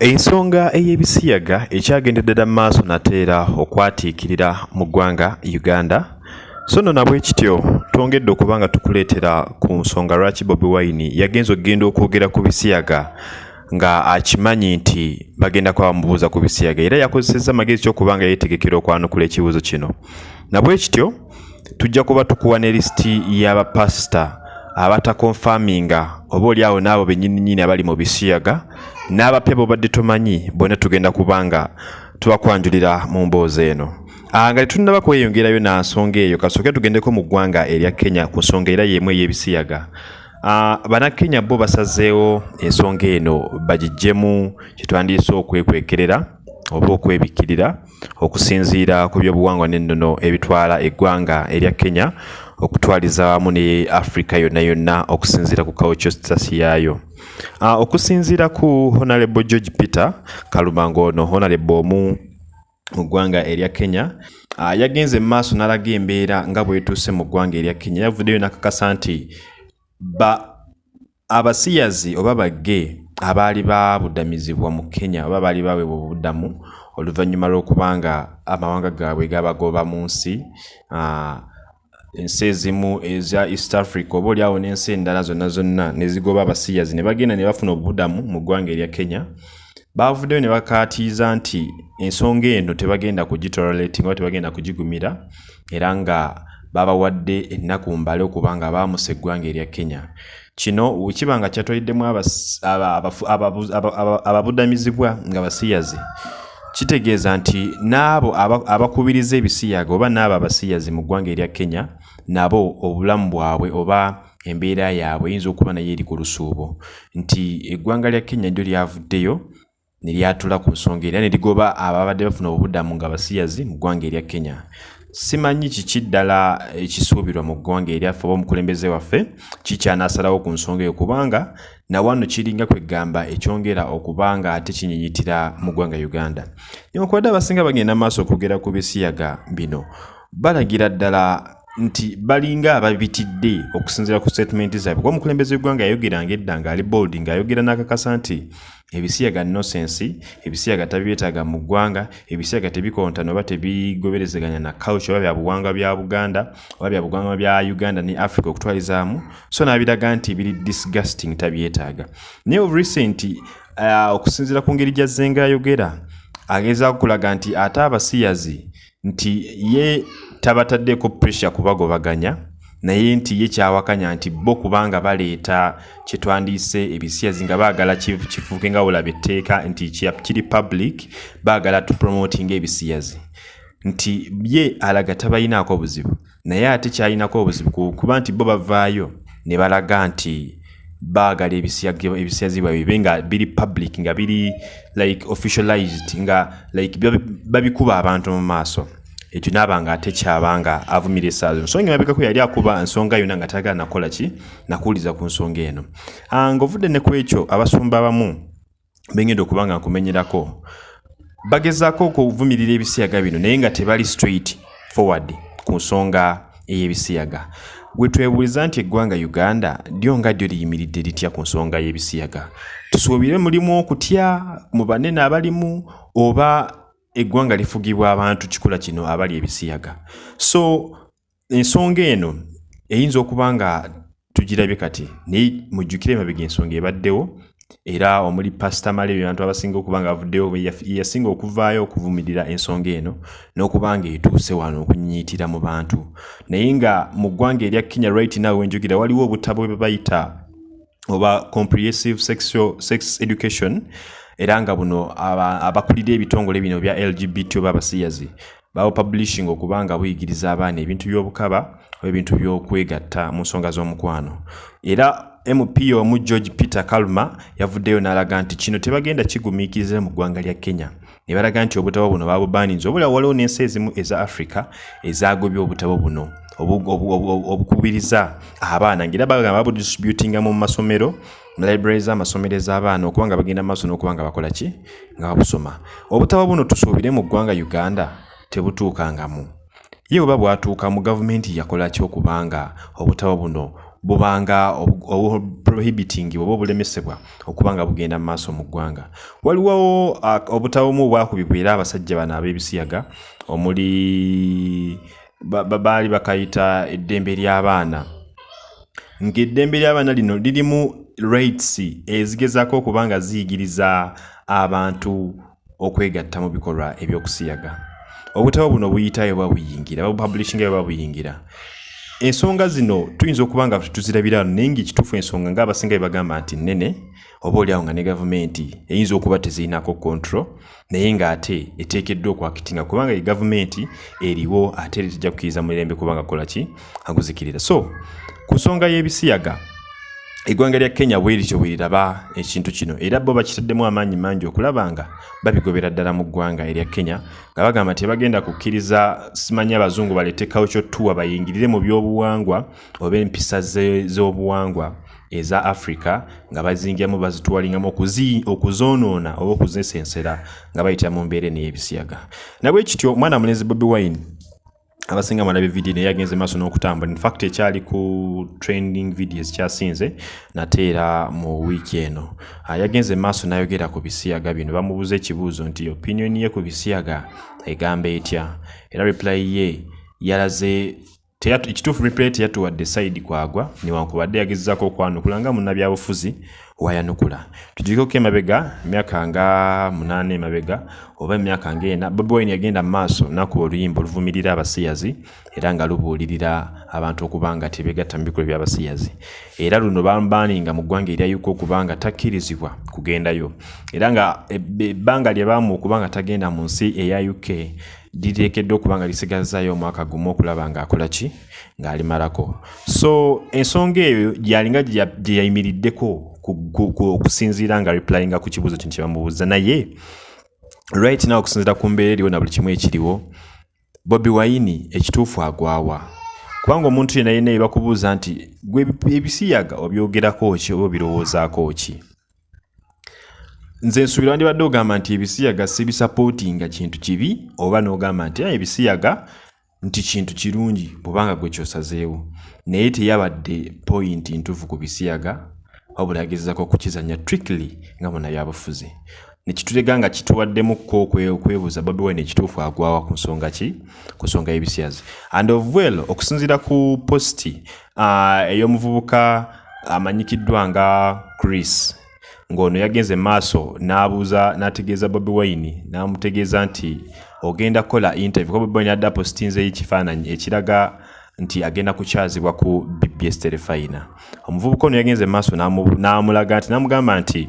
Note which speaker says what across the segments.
Speaker 1: ensonga ey'ebisiyaga ekyagendedde dda mu maaso nateera okwatiikirira mu ggwanga uganda. So nno nabwe kityo twongedde okuba nga tukuleetera ku nsonga lwaki bobi wine yagenza okugenda okwogera ku bisiyaga nga akimanyi nti bagenda kuba bamubuuza ku bisiyaga. Era yakozesezza amagezi ky'okuba nga yeetegekera okwanukula ekibuuzo kino. Nabwe kityo tujja kuba tukuwa ne lisiti y'abapasita abatakonfaminga oba oli awo n'abo bennyininyini abali mu bisiyaga n'abapya bobadde tomanyi bonna tugenda kuba nga tubakwanjulira mu mboozi eno. Nga tetunnaba kweyongerayo na nsonga eyo kasooke tugendeko mu ggwanga erya kenya ku nsonga era y'emu ey'ebisiyaga. Bannakenya bo basazeewo ensonga eno bagiggyemu kyetwandiise okwekwekerera oba okwebikkirira okusinziira ku byobuwangwa n'ennono ebitwala eggwanga erya kenya okutwaliza wamu ne africa yonna yonna okusinziira ku kawukyositasi yaayo. Uh, okusinziira ku honorable george peter kalumango ono honorable omu mu ggwanga erya kenya uh, yagenze mu maaso n'alaga embeera nga bwetuuse mu ggwanga erya kenya. Yavuddeyo nakakasa nti ba abasiyazi oba bagge abaali babudamizibwa mu kenya oba baali baweebwa obuddamu oluvannyuma lw'okubanga amawanga gaabwe gabagoba mu nsi ensi ezimu eza east africa oba oliawo n'ensi endala zonna zonna nezigoba abasiyazi ne bagenda ne bafuna obudamu mu ggwanga erya kenya bavuddeyo ne bakaatiiza nti ensonga eno tebagenda kugitolerating oba tebagenda kugigumira era nga babawadde ennaku mbale okuba nga baamusa eggwanga erya kenya. Kino kiba nga kyatwaliddemu ababudamizibwa nga basiyazi kitegeeza nti n'abo abakubiriza ebisiyaga oba n'abo abasiyazi mu ggwanga erya kenya nabo obulamu bwabwe oba embeera yaabwe eyinza okuba naye eri ku lusuubo. Nti eggwanga lya kenya lyo lyavuddeyo ne lyatula ku nsonga era ne ligoba ababadde bafuna obuddamu nga basiyazi mu ggwanga erya kenya simanyi kiki ddala ekisuubirwa mu ggwanga eryaffe oba omukulembeze waffe kikyanaasalawo ku nsonga eyo kubanga nawano kiringa kwegamba ekyongera okuba nga ate kinyinyitira mu ggwanga uganda. Newankubadde abasinga bagenda maaso okwogera ku bisiyaga bino. Balagira ddala nti balinga ababitidde okusinziira ku statement zaabwe. Kuba omukulembeze w'eggwanga yayogeranga edda ngaali bold ng'ayogera n'akakasa nti ebisiyaga nosensi ebisiyaga tabyetaaga mu ggwanga ebisiyaga tebikontana oba tebigoberezeganya na culture oba byabuwangwa bya buganda oba byabuwangwa bya uganda ne africa okutwalizaamu. So n'abiraga nti biri disgusting tabyetaaga. Naye of recent uh, okusinziira ku ngeri gyazze ng'ayogera agezaako kulaga nti ate abasiyazi nti ye tabataddeeko pressure kubagobaganya naye nti ye kyawakanya nti bo kubanga baleeta kyetwandiise ebisiyazi nga baagala kifuuke nga olaba etteeka nti kiri public baagala tupromotinga ebisiyazi. Nti ye alaga tabayinaako obuzibu naye ate kyalinako obuzibu kuba nti bo bavaayo ne balaga nti baagala ebisiyazi bwabwe bibe nga biri public nga biri like officialized nga like babikuba abantu mu maaso ekyo naaba nga ate kyabanga avumira essaaza ensonga emabegako yali akuba ensonga yonna nga tagala nakola ki? Nakuwuliza ku nsonga eno. Ng'ovudde ne ku ekyo abasumba abamu bengenda okuba nga nkumenyerako bagezaako okuvumirira ebisiyaga bino naye nga tebali straight forward ku nsonga ey'ebisiyaga. Bwe twebuuliza nti eggwanga uganda lyo nga lyo liyimiridde litya ku nsonga y'ebisiyaga? Tusuubire mulimu okutya mu banene abalimu oba eggwanga lifugibwa abantu kikula kino abali ebisiyaga. So ensonga eno eyinza okuba nga tugirabye kati naye mujjukire emabega ensonga ebaddewo era omuli pasita malebi abantu abasinga okuba nga avuddewo yasinga okuvaayo okuvumirira ensonga eno n'okuba nga etuuse wano okunyinyiitira mu bantu. Naye nga mu ggwanga erya kenya right now wenjugira waliwo obutabo bwe bayita oba comprehensive sexual sex education era nga buno abakulira ebitongole bino bya lgbt oba abasiyazi bawo publishing okuba nga buyigiriza abaana ebintu by'obukaba oba ebintu by'okwegatta mu nsonga z'omukwano. Era mp omu george peter kalma yavuddeyo n'alaga nti kino tebagenda kigumiikiriza mu ggwanga lya kenya. Ne balaga nti obutabo buno babubaninze obula waliwo n'ensi ezimu eza africa ezagobye obutabo buno. Obukubiriza abaana. Ngaera bagamba babudistributinga mu masomero library z'amasomero ez'abaana okuba nga bagenda maaso n'okuba nga bakola ki? Nga babusoma. Obutabo buno tusuubire mu ggwanga uganda tebutuukangamu. Ye bweba bwatuuka mu gavumenti yakola ki okuba nga obutabo buno bubanga prohibiting oba obulemesebwa okuba nga bugenda mu maaso mu ggwanga. Waliwo uh, obutawomu obwakubibwa era abasajja bano ab'ebisiyaga omuli baali bakayita eddembe ly'abaana. Ng'eddembe ly'abaana lino lirimu rates ezigezaako okuba nga ziyigiriza abantu okwegatta mu bikolwa ebyokusiyaga. Obutabo buno buyitayo bwa buyingira babupublishinga bwe babuyingira ensonga zino tuyinza okuba nga tuzirabira naye ngaekituufu ensonga ngaabasinga bye bagamba nti nnene oba oliawo nga ne gavumenti eyinza okuba tezirinako control naye ng'ate eteekeddwa okwakitinga kubanga ye gavumenti eriwo ate eri tejja kukkiriza mumirembe kubanga kola ki? Aguzikirira. So ku nsonga y'ebisiyaga eggwanga lya kenya bwerityo bweriraba ekintu kino. Era bo bakitaddemu amaanyi mangi okulaba nga babigobera ddala mu ggwanga erya kenya nga bagamba nti bagenda kukkiriza simanyi abazungu culture tour bayingirire mu byobuwangwa oba empisa z'obuwangwa eza africa nga bazingiramu bazitwalingamu okuzoonoona oba okuzesensera nga bayitira mu mbeera eney'ebisiyaga nabwe kityo omwana mulenzi bobi wine abasinga mwalabe vidiyo naye yagenze maaso n'okutambula infact ekyali ku trending videos kyasinze nate era mu wiiki eno. Ah, yagenze maaso n'ayogera ku bisiyaga bino. Bamubuuza ekibuuzo nti opinion ye ku bisiyaga egamba etya? Era reply ye yalaze ekituufu reply teyatuwadde side kwagwa niwankubadde yagezezaako okwanukula nga munnabyabufuzi wayanukula. Tujikeko emabega emyaka nga munaana emabega oba emyaka nga ena bobi wine yagenda mu maaso nakuba oluyimba oluvumirira abasiyazi era nga lubuulirira abantu okuba nga tebegatta mu bikolo byabasiyazi. Era luno bambaninga mu ggwanga eryayuka okuba nga takkirizibwa kugendayo. Era nga ebbanga lye baamu okuba nga tagenda mu nsi eya uk liteekeddwa okuba nga lisigazayo omwaka gumu okulaba ng'akola ki ng'alimalako. So ensonga eyo gyalinga gye yayimiriddeko okusinziira nga replyinga ku kibuuzo kino kyebamubuuza naye right now okusinziira ku mbeera eriwo na buli kimu ekiriwo bobi wayini ekituufu agwawa kubanga omuntu yena yena yebakubuuza nti gwe ebisiyaga obyogerako ki oba obirowoozaako ki? Nze nsuubira wandibadde ogamba nti ebisiyaga sibisapootinga kintu kibi oba n'ogamba nti ebisiyaga nti kintu kirungi bwobanga gwe kyosazeewo. Naye teyabadde pointi ntuufu ku bisiyaga wabula yagezezako okukizanya trickly nga munabyabufuzi nekitulega nga kituwaddemukko okwebuuza bobi wine ekituufu agwawa ku nsonga ki? Ku nsonga y'ebisyazi and of well okusinziira ku posti uh, ey'omuvubuka amanyikiddwa nga chris ng'ono yagenze maaso n'abuuza n'ategeeza bobi wine n'amutegeeza nti ogenda kukola interview. Kuba bobi wine adda postinzeyo ekifaananyi ekiraga nti agenda kukyazibwa ku bbs terefayina omuvubuka ono yagenze maaso n'amulaga nti n'amugamba nti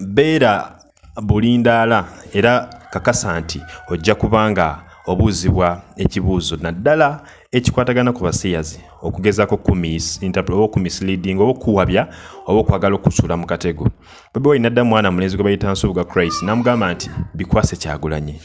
Speaker 1: beera bulindaala era kakasa nti ojja kubanga obuuzibwa ekibuuzo. Naddala ekikwatagana ku basiyazi okugezako oba okumisleading oba okuwabya oba okwagala okusuula mu katego. Bobi wine nadda mwana mulenzi gwe bayita nsubuga christ n'amugamba nti bikwase kyagulanye.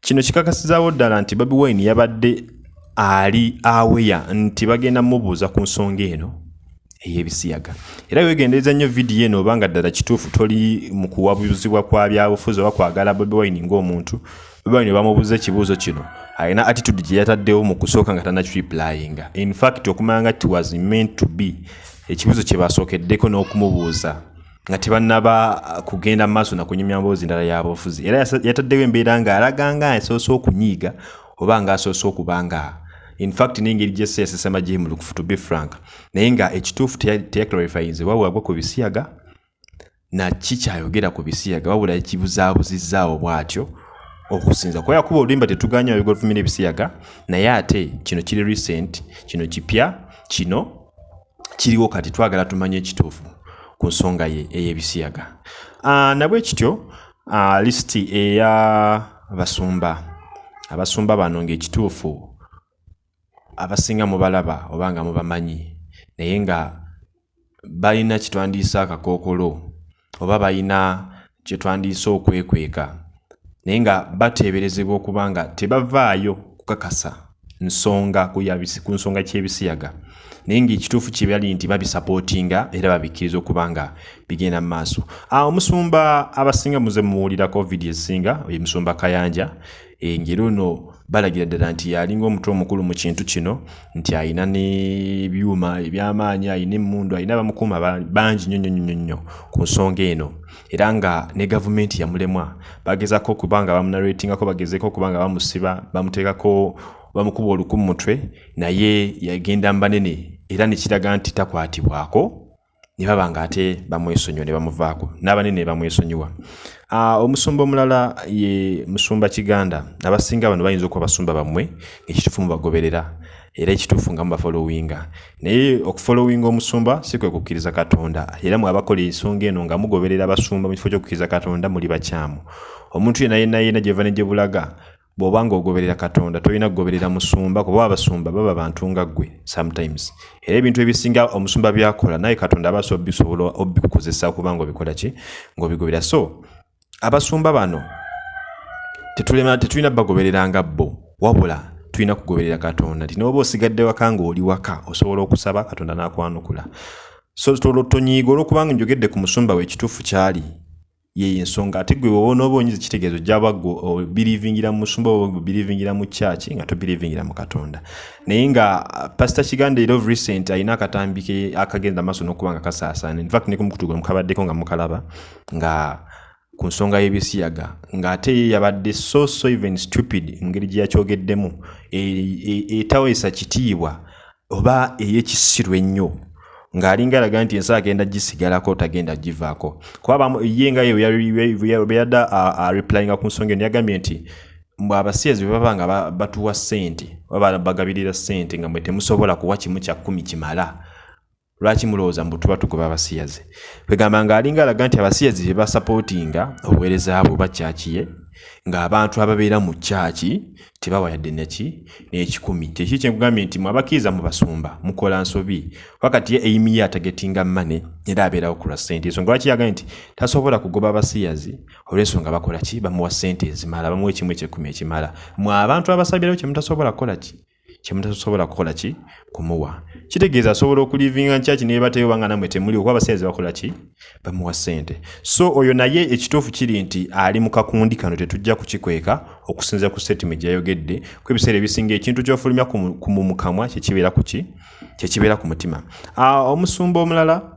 Speaker 1: Kino kikakasizaawo ddala nti bobi wine yabadde ali aweya nti bagenda mubuuza ku nsonga eno ey'ebisiyaga. Era wegendereza nnyo vidiyo eno obanga ddala kituufu toli mu kuwabuzibwa kwa byabufuzi oba kwagala bobi wine ng'omuntu bobi wine bamubuuza ekibuuzo kino alina attitude gye yataddewo mu kusooka nga tanakiriplayinga infact okumanya nga ti was meant to be ekibuuzo kye basookeddeko n'okumubuuza nga tebannaba kugenda mu maaso nakunyumya mboozi ndala yabufuzi era yataddewo embeera ng'alaga nga asoose okunyiiga oba ng'asoose okuba nga infact n'engeri gyesse yasesema gyemulukufu to be frank. Naye nga ekituufu teyaclarifyinze wabula gwe ku bisiyaga naki kyayogera ku bisiyaga? Wabula ekibuzaabuzizaawo bw'atyo okusinza. Kuba yakuba oluyimba tetuganya babiga oluvumira ebisiyaga naye ate kino kiri recent kino kipya kino kiriwo kati twagala tumanye ekituufu ku nsonga ye ey'ebisiyaga. Uh, nabwe kityo uh, lisiti eya basumba. Abasumba bano ng'ekituufu abasinga mubalaba oba nga mubamanyi naye nga balina kyetwandiisa akakookolo oba balina kyetwandiisa okwekweka naye nga bateeberezebwa okuba nga tebavaayo kukakasa nsonga ku nsonga kyebisiyaga. Naye ngaekituufu kyebali nti babisapootinga era babikkiriza okuba nga bigenda mu maaso. Omusumba abasinga muze muwulirako vidiyo ezisinga omusumba kayanja engeri ono balagira ddala nti yalinga omutwe omukulu mu kintu kino nti ayina n'ebyuma ebyamaanyi ayina emmundu ayina bamukuuma bangi nnyo nnyo nnyo ku nsonga eno. Era nga ne gavumenti yamulemwa bagezako okuba nga bamunarwetingako bagezeko okuba nga bamusiba bamuteekako bamukuba oluku mu mutwe naye yagenda mbanene. Era nekiraga nti takwatibwako ne baba nga ate bamwesonyiwa ne bamuvaako. N'abanene ne bamwesonyiwa omusumba omulala ye musumba kiganda. Abasinga bano bayinza okuba basumba bammwe ekituufu mubagoberera era ekituufu nga mubafolowinga naye okufolowinga omusumba si kwe kukkiriza katonda era mwabakola ensonga eno nga mugoberera abasumba mu kifo ky'okukkiriza katonda muli bakyamu. Omuntu yena yena yena gyeva ne gye bulaga bw'oba ngaogoberera katonda tolina kugoberera musumba kuba abasumba baba bantu nga ggwe sometimes. Era ebintu ebisinga omusumba byakola naye katonda abaasa obisobola obikukozesa okuba nga obikola ki ng'obigobera so abasumba bano tetulina bagobereranga bo. Wabula tulina kugoberera katonda nti noba osigadde waka ng'oli waka osobola okusaba katonda n'akwanukula. So tonyiiga olwokubanga njogedde ku musumba we ekituufu kyali yeyo ensonga ate gwe woba onooba onyiza ekitegeezo gyaba gwe obirivingira mu musumba oba obirivingira mu kyaki nga tobirivingira mu katonda. Naye nga uh, pasita kiganda era of recent alina akatambi ke akagenda maaso n'okuba nga kasaasaana. Infact ne kumukutuga mukabaddeko nga mukalaba nga ku nsonga y'ebisiyaga ng'ate ye yabadde so so even stupid engeri gye yakyogeddemu etaweesa kitiibwa oba ey'ekisiru ennyo ng'alinga alaga nti ensi agenda gisigalako tagenda givaako. Kuba ye nga yeyadda areplyinga ku nsonga eno yagambye nti mbwe abasiyazi bwe baba nga batuwa ssente oba bagabirira ssente nga mwe temusobola kuwa kimu kya kkumi kimala lwaki mulowooza mbu tuba tugoba abasiyazi? Kwegamba ng'alinga alaga nti abasiyazi bye basapootinga obuweereza bwe oba kyakiye ng'abantu ababeera mu kyaki tebawa yadde neki n'ekikumi. Kyeki kyenkugambye nti mwabakkiriza mu basumba mukola nsobi. Wakati ye eimi ye atagetinga mane era abeerawo kulwa ssente. Ensonga lwaki yagambye nti tasobola kugoba abasiyazi olw'ensonga bakola ki? Bamuwa ssente ezimala bamuwa ekimu ekyekumi ekimala. Mwe abantu abasabirawo kyemutasobola kukola ki kyemutasobola kukola ki? Kumuwa. Kitegeeza asobola okulivinga nkyaki nebateyo banga namwe temuli okuba abasaizi bakola ki? Bamuwa ssente. So oyo naye ekituufu kiri nti ali mu kakundi kano tetujja kukikweka okusinza ku setimu gyayogedde ku ebiseera ebisinga ekintu kyofulumya ku mumukamwa kyekibeera ku ki? Kyekibeera ku mutima. Omusumba omulala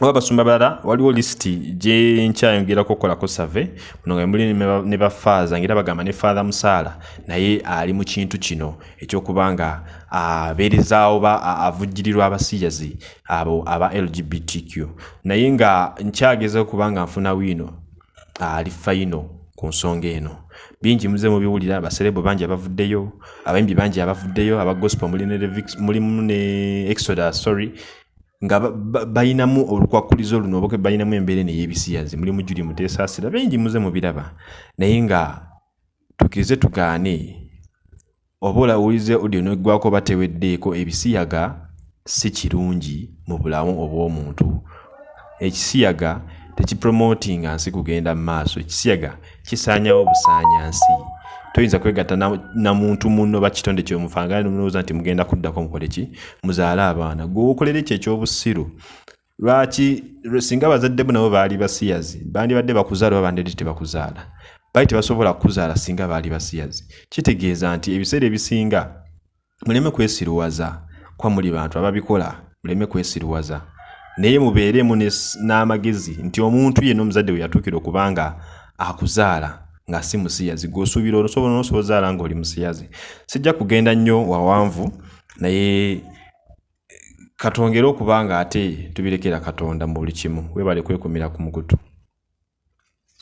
Speaker 1: oba basumba balala waliwo lisiti gyenkyayongerako okukolako save muno nga muli ne bafaaza ngaera bagamba ne faatha musaala naye ali mu kintu kino ekyokuba nga abeerezaawo ba avujjirirwa abasiyazi abo aba lgbtq naye nga nkyageza okuba nga nfuna wiino ali fayino ku nsonga eno. Bingi muze mubiwulira baserebo bangi abavuddeyo abayimbi bangi abavuddeyo aba gospel mulimu ne exodus sorry nga bayinamu olukwakulizo luno oba bayinamu embeera eno ey'ebisiyazi muli mujuli muteesaasira bengi muze mubiraba. Naye nga tukirize tugaane oba olawulize odio neggwako bateweddeeko ebisiyaga si kirungi mu bulamu obw'omuntu. Ekisiyaga tekipromotinga nsi kugenda mu maaso. Ekisiyaga kisaanyawo busaanyansi toyinza kwegatta na muntu muno bakitonde kyomufanga nolowooza nti mugenda kuddako mukole ki? Muzaale abaana. Gweokolera ekyo ekyobusiru? Lwaki singa bazaddemu nabo baali basiyazi bandibadde bakuzaala oba bandidde tebakuzaala? Baali tebasobola kukuzaala singa baali basiyazi kitegeeza nti ebiseera ebisinga muleme kwesiruwaza kwa muli bantu ababikola muleme kwesiruwaza. Naye mubeeremu n'amagezi nti omuntu yenna omuzadde we yatuukira okubanga akuzaala nga si musiyazi. Gwosuubira olusobola nosobozaala nga oli musiyazi. Sijja kugenda nnyo wawanvu naye katongere okuba nga ate tubirekera katonda mu buli kimu. Webale kwekumira ku mugutu